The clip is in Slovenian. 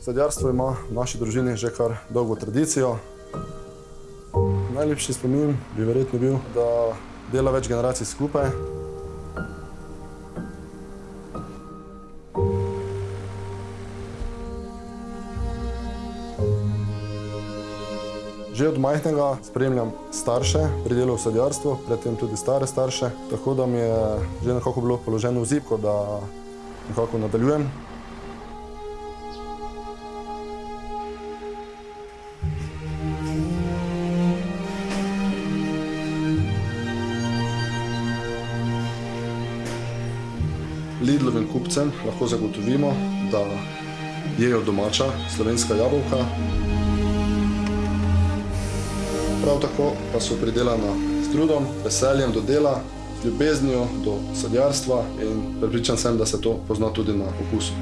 Sadjarstvo ima v naši družini že kar dolgo tradicijo. Najlepši spomin bi verjetno bil, da dela več generacij skupaj. Že od majhnega spremljam starše pri delu v sadjarstvu, predtem tudi stare starše, tako da mi je že nekako bilo položeno v zibko, da nekako nadaljujem. Lidlovim kupcem lahko zagotovimo, da jejo domača slovenska jabolka. Prav tako pa so pridelana s trudom, veseljem do dela, z ljubeznijo do sadjarstva in prepričan sem, da se to pozna tudi na okusu.